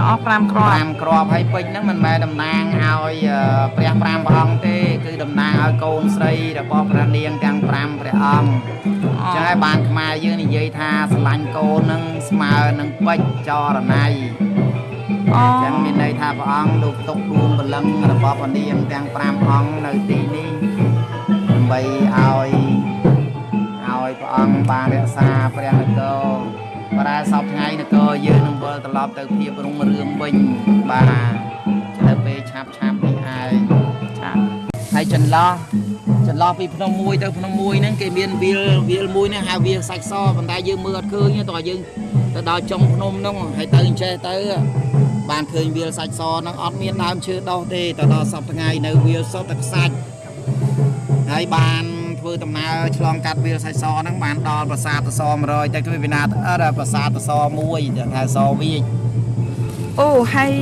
ទាំងអស់5គ្រាប់5គ្រាប់ហើយពេញហ្នឹងមិនមែនតំណាងឲ្យអឺព្រះ5ព្រះអង្គទេ គឺតំណាងឲ្យកូនស្រីរបស់ព្រះនាងទាំង5ព្រះអង្គអញ្ចឹងហើយបានខ្មែរយើងនិយាយថាស្រឡាញ់កូនហ្នឹងស្មើនឹងពេជ្រចរណៃអូអញ្ចឹងមានន័យថាព្រះអង្គលោកទុកដួងបលឹងរបស់ព្រះនាងទាំង5អង្គនៅទីនេះដើម្បីឲ្យឲ្យព្រះអង្គបានរក្សាព្រះនគរ ប្រែសពថ្ងៃនគរយើងនឹងវិលត្រឡប់ទៅភាពរុងរឿងវិញបាទទៅពេលឆាប់ឆាប់នេះឯងចាហើយចន្លោះចន្លោះពីភ្នំមួយទៅភ្នំមួយហ្នឹងគេមានវាលវាលមួយហ្នឹងហៅវាលសាច់សប៉ុន្តែយើងមើលអត់ឃើញទេតោះយើងទៅដល់ចុងភ្នំហ្នឹងហើយទៅអញ្ចេះទៅបានឃើញវាលសាច់សហ្នឹងអត់មានដើមឈើដុះទេទៅដល់សប្តាហ៍ថ្ងៃនៅវាលសុទ្ធតែខ្សាច់ហើយបាន ធ្វើដំណើរឆ្លងកាត់វាលសាច់សហ្នឹងបានដល់ប្រាសាទតស100តែគឺវិណាអត់ប្រាសាទតស1ដែលថាសវាចអូហើយ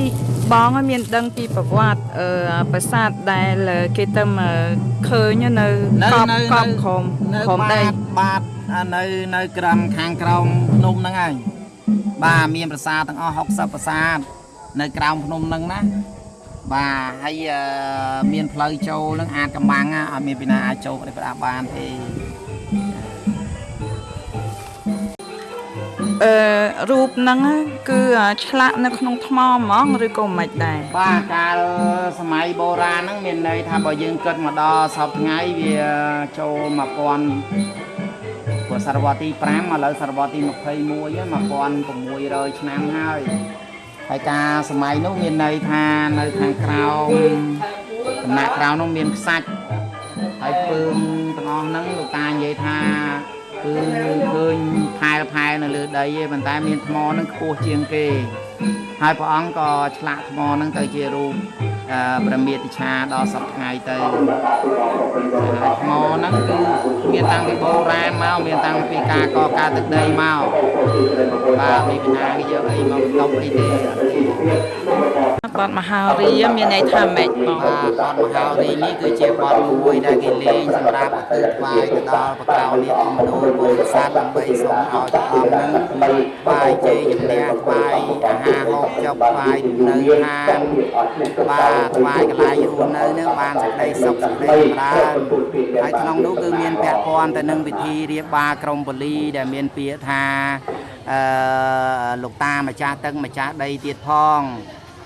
បងឲ្យមានដឹងពីប្រវត្តិអឺប្រាសាទដែលគេទៅមកឃើញនៅកប់កប់ក្រមនៅក្រមបាដីតបាតអានៅនៅក្រំខាងក្រោមភ្នំហ្នឹងហើយបាទមានប្រាសាទទាំងអស់60ប្រាសាទនៅក្រោមភ្នំហ្នឹងណា បាទហើយអឺមានផ្លូវចូលហ្នឹងអាចកំបាំងណាអត់មានពីណាអាចចូលទៅប្រដាប់បានទេអឺរូបហ្នឹងគឺឆ្លាក់នៅក្នុងថ្មហ្មងឬក៏មិនដែរបាទកាលសម័យបុរាណហ្នឹងមានន័យថាបើយើងគិតមកដល់សពថ្ងៃវាចូល1000ព្រោះសតវត្សទី5ឥឡូវសតវត្សទី21ហ្នឹង1600ឆ្នាំហើយ ហើយការសម័យនោះមានន័យថានៅខាងក្រោមដំណាក់ក្រោមនោះមានខ្សាច់ហើយពើងទាំងអស់ហ្នឹងលោកតានិយាយថាគឺឃើញផែលផែលនៅលើដីឯងប៉ុន្តែមានថ្មហ្នឹងខ្ពស់ជាងគេហើយព្រះអង្គក៏ឆ្លាក់ថ្មហ្នឹងទៅជារូប អឺព្រះមេតិឆាដល់សពថ្ងៃទៅហើយថ្មហ្នឹងគឺមានតាំងពីបុរាណមកមានតាំងពីការកកើតទឹកដីមកបាទមានពីណាគេយកអីមកតុបអីទេអត់ទេ បទមហារីមានន័យថាម៉េចបងបាទបទមហោរីនេះគឺជាបទមួយដែលគេលេងសម្រាប់ឧទ្ទិសថ្វាយទៅដល់បកោលាគមនោពុទ្ធសាសន៍ដើម្បីសូមឲ្យព្រះអង្គនឹងថ្វាយជ័យជំនះថ្វាយអាហារហូបចុកថ្វាយនៅហានបាទថ្វាយកន្លែងរស់នៅនឹងបានសេចក្តីសុខសេចក្តីចម្រើនហើយក្នុងនោះគឺមានពាក់ព័ន្ធទៅនឹងពិធីរៀបបាក្រមពលីដែលមានពាក្យថាអឺលោកតាម្ចាស់ទឹកម្ចាស់ដីទៀតផង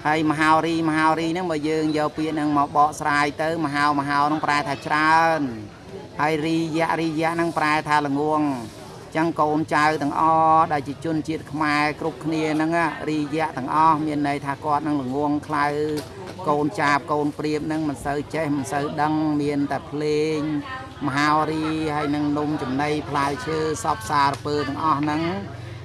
ហើយមហោរីមហោរីហ្នឹងបើយើងយកពាក្យហ្នឹងមកបកស្រាយទៅមហោមហោហ្នឹងប្រែថាច្រើនហើយរីយៈរីយៈហ្នឹងប្រែថាល្ងងអញ្ចឹងកូនចៅទាំងអស់ដែលជាជនជាតិខ្មែរគ្រប់គ្នាហ្នឹងណារីយៈទាំងអស់មានន័យថាគាត់នឹងល្ងងខ្លៅកូនចាបកូនព្រាបហ្នឹងមិនសូវចេះមិនសូវដឹងមានតែភ្លេងមហោរីហើយនឹងនំចំណីផ្លែឈើសពសារពើទាំងអស់ហ្នឹង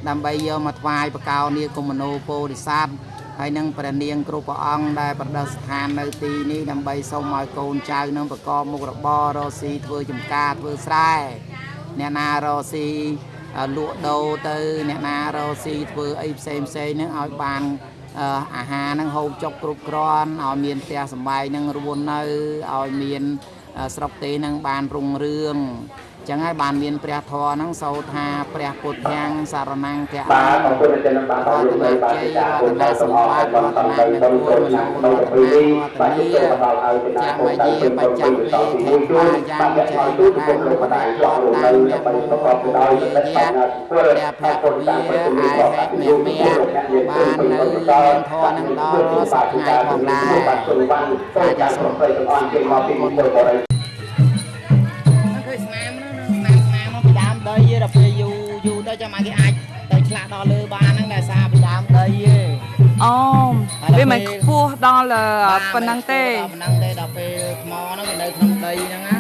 ដើម្បីយកមកថ្វាយបកោនីគមនោពោធិសត្វ ហើយនឹងព្រះនាងគ្រប់ព្រះអង្គដែលប្រដិស្ថាននៅទីនេះដើម្បីសូមឲ្យកូនចៅនឹងប្រកបមុខរបររកស៊ីធ្វើចំការធ្វើស្រែអ្នកណារកស៊ីអឺលក់ដូរទៅអ្នកណារកស៊ីធ្វើអីផ្សេងផ្សេងហ្នឹងឲ្យបានអឺអាហារហ្នឹងហូបចុកគ្រប់គ្រាន់ឲ្យមានផ្ទះសម្បែងហ្នឹងរស់នៅឲ្យមានអឺស្រុកទេហ្នឹងបានរុងរឿង ចឹងហើយបានមានព្រះធម៌ហ្នឹងសូត្រថាព្រះពុទ្ធាំងសារណង្កៈបាទអរគុណចំណាំបាទរតនាជ័យរតនាសម្បត្តិរតនានិគមរតនារតនាចាំមយាបច្ចៈវេខេបាយ៉ាងចៃរាងបដិបតតាំញមោពុរិយៈព្រះភគវិអាហេមេមេបាននៅមានធម៌នឹងដល់សប្ថ្ងៃផងដែរអាចសូមទៅទាំងអស់ជាមកពីមុនទៅបរិឃើ ចាំឲ្យគេអាចទៅឆ្លាក់ដល់លើបានហ្នឹងដោយសារពីដើមដីទេអូវាមិនខ្ពស់ដល់ប៉ុណ្ណឹងទេដល់ប៉ុណ្ណឹងទេដល់ពេលថ្មហ្នឹងវានៅក្នុងដីហ្នឹងណា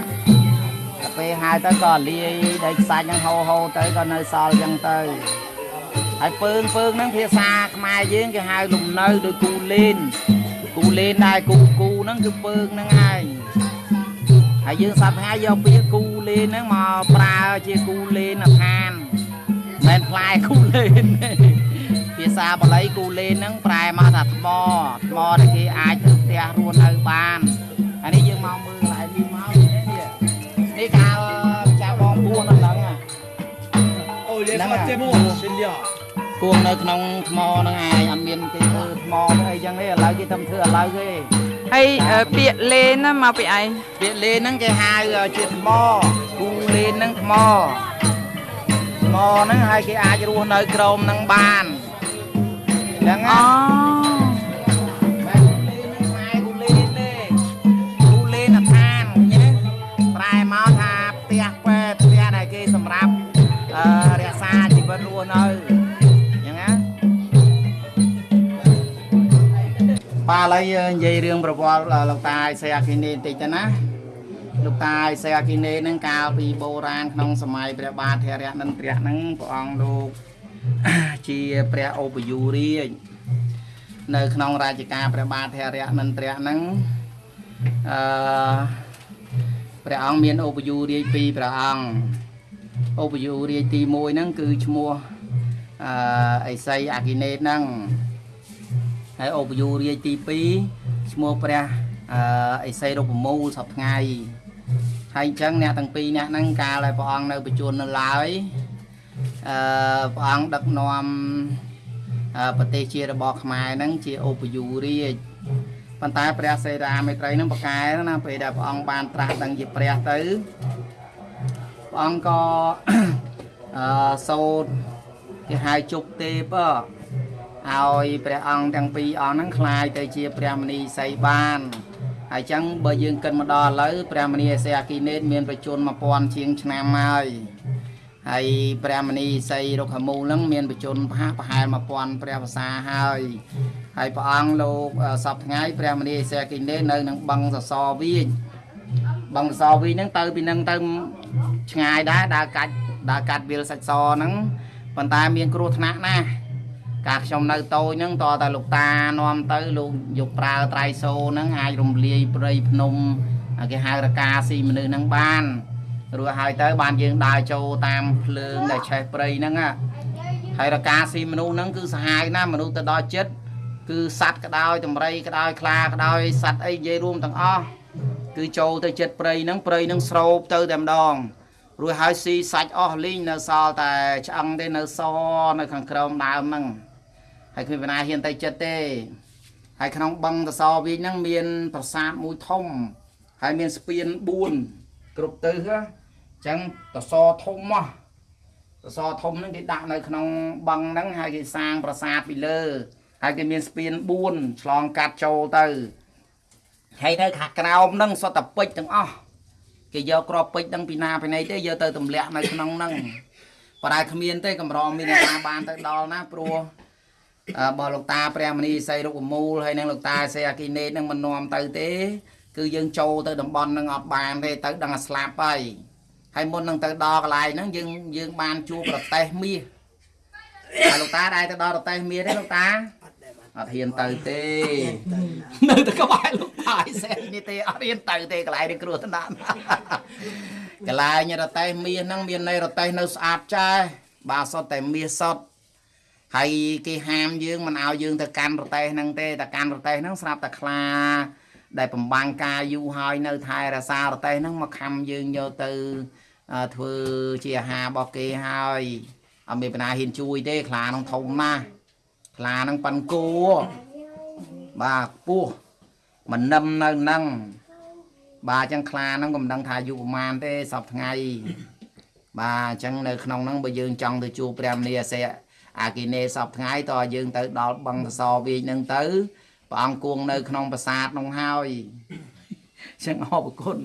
ដល់ពេលហើយទៅក៏លាយដីខ្សាច់ហ្នឹងហូរហូរទៅក៏នៅសល់ចឹងទៅហើយពើងពើងហ្នឹងភាសាខ្មែរយើងគេហៅលំនៅដោយគូលេនគូលេនដែរគូគូហ្នឹងគឺពើងហ្នឹងហើយហើយយើងសប្តាហ៍យកពាក្យគូលេនហ្នឹងមកប្រើជាគូលេនឋាន មែនផ្លែគូលេនទេភាសាបាលីគូលេនហ្នឹងប្រែមកថាថ្មថ្មដែលគេអាចទៅផ្ទះរួននៅបានអានេះយើងមកមើលកន្លែងនេះមកនេះនេះកាលចាបងពួនហ្នឹងអូលេខទេមកសិនយ៉ាគួងនៅក្នុងថ្មហ្នឹងឯងអត់មានគេធ្វើថ្មអីចឹងទេឥឡូវគេធ្វើធ្វើឥឡូវទេហើយពាកលេនមកពីឯងពាកលេនហ្នឹងគេហៅជាថ្មគូលេនហ្នឹងថ្ម ថ្មហ្នឹងហើយគេអាចរស់នៅក្រោមហ្នឹងបានចឹងអូណាបែបលេហ្នឹងខ្សែគូលេទេគូលេនឋានឃើញទេប្រែមកថាផ្ទះពេទ្យផ្ទះដែលគេសម្រាប់អឺរក្សាជីវិតរស់នៅចឹងណាបាទឥឡូវយើងនិយាយរឿងប្រវត្តិលោកតាអេសេអាគីនេបន្តិចទៅណា លោកតាអេសេអាគីនេហ្នឹងកាលពីបុរាណក្នុងសម័យព្រះបាទធរៈនន្ទរៈហ្នឹងព្រះអង្គលោកជាព្រះឧបយុរាជនៅក្នុងរាជការព្រះបាទធរៈនន្ទរៈហ្នឹងអឺព្រះអង្គមានឧបយុរាជពីរព្រះអង្គឧបយុរាជទី1ហ្នឹងគឺឈ្មោះអឺអេសីអាគីនេហ្នឹងហើយឧបយុរាជទី2ឈ្មោះព្រះអឺអេសីរូបមូលសពថ្ងៃ ហើយអញ្ចឹងអ្នកទាំងពីរអ្នកហ្នឹងកាលដែលព្រះអង្គនៅប្រជជននៅឡើយអឺព្រះអង្គដឹកនាំអឺប្រទេសជារបស់ខ្មែរហ្នឹងជាឧបយុរាជប៉ុន្តែព្រះសេរាមេត្រីហ្នឹងប្រកែណាពេលដែលព្រះអង្គបានត្រាស់ដឹងជាព្រះទៅព្រះអង្គក៏ អឺសូត្រគេហៅជប់ទេពអ ឲ្យព្រះអង្គទាំងពីរអង្គហ្នឹងคล้ายទៅជាព្រះមនីសីបាន ហើយចឹងបើយើងគិតមកដល់ឥឡូវព្រះមនីអេសេអាគីនេតមានប្រជជន1000ជាងឆ្នាំហើយហើយព្រះមនីសីរុក្ខមូលហ្នឹងមានប្រជជនប្រហាក់ប្រហែល1000ព្រះភាសាហើយហើយព្រះអង្គលោកអឺសពថ្ងៃព្រះមនីអេសេអាគីនេតនៅនឹងបឹងសសរវិញបឹងសសរវិញហ្នឹងទៅពីហ្នឹងទៅឆ្ងាយដែរដើរកាច់ដើរកាត់វាលសាច់សហ្នឹងប៉ុន្តែមានគ្រោះថ្នាក់ណាស់ កាលខ្ញុំនៅតូចហ្នឹងតើតែលោកតានាំទៅលោកយកប្រើត្រៃសូហ្នឹងអាចរំលាយព្រៃភ្នំគេហៅរកាស៊ីមនុស្សហ្នឹងបានរួចហើយទៅបានយើងដើរចូលតាមភ្លើងដែលឆេះព្រៃហ្នឹងណាហើយរកាស៊ីមនុស្សហ្នឹងគឺសាហាវណាស់មនុស្សទៅដល់ចិត្តគឺសัตว์ក៏ដោយតម្រៃក៏ដោយខ្លាក៏ដោយសัตว์អីនិយាយរួមទាំងអស់គឺចូលទៅចិត្តព្រៃហ្នឹងព្រៃហ្នឹងស្រោបទៅតែម្ដង រួចហើយស៊ីសាច់អស់លីងនៅសល់តែឆ្អឹងទេនៅសនៅខាងក្រោមដើមហ្នឹង ហើយគ្មានបណ្ណាហ៊ានទៅចិត្តទេហើយក្នុងបឹងតសវិញហ្នឹងមាន ប្រាសាទមួយធំ ហើយមានស្ពាន4គ្រប់ទិសណាអញ្ចឹងតសធំមកតសធំហ្នឹងគេដាក់នៅក្នុងបឹងហ្នឹងហើយគេសាងប្រាសាទពីលើហើយគេមានស្ពាន4ឆ្លងកាត់ចូលទៅហើយនៅខាងក្រោមហ្នឹងសុទ្ធតែពេជ្រទាំងអស់គេយកក្របពេជ្រហ្នឹងពីណាពីណីទេយកទៅទម្លាក់នៅក្នុងហ្នឹងប៉ុន្តែគ្មានទេកម្រមានអ្នកណាបានទៅដល់ណាព្រោះ អឺបើលោកតាព្រះមនីសីរុកមូលហើយនឹងលោកតាសេអាគីនេតនឹងមិននាំទៅទេ គឺយើងចូលទៅតំបន់នឹងអត់បានទេទៅដឹងតែស្លាប់ហើយហើយមុននឹងទៅដល់កន្លែងហ្នឹងយើងយើងបានជួបប្រទេសមាសហើយលោកតាដែរទៅដល់ប្រទេសមាសទេលោកតាអត់ហ៊ានទៅទេនៅតែក្បែរលោកតាឯសេនេះទេអត់ហ៊ានទៅទេកន្លែងនេះគ្រោះថ្នាក់កន្លែងរទេសមាសហ្នឹងមាននៃរទេសនៅស្អាតចាស់បាទសុទ្ធតែមាសសុទ្ធ ហើយគេហាមយើងមិនឲ្យយើងទៅកាន់ប្រទេសហ្នឹងទេតែកាន់ប្រទេសហ្នឹងស្រាប់តែខ្លាដែលបំបាំងការយូរហើយនៅថែរសារប្រទេសហ្នឹងមកខំយើងយកទៅអឺធ្វើជាអាហាររបស់គេហើយអត់មានបណ្ណាហ៊ានជួយទេខ្លាហ្នឹងធំណាស់ខ្លាហ្នឹងប៉ាន់គោបាទពោះមិននឹមនៅហ្នឹងបាទអញ្ចឹងខ្លាហ្នឹងក៏មិនដឹងថាអាយុប្រហែលទេសប្ថ្ងៃបាទអញ្ចឹងនៅក្នុងហ្នឹងបើយើងចង់ទៅជួបព្រះមនីអាសេ អាគិនេសពថ្ងៃតើយើងទៅដល់បឹងសសរវិញហ្នឹងទៅព្រះអង្គគង់នៅក្នុងប្រាសាទនោះហើយអញ្ចឹងអរគុណ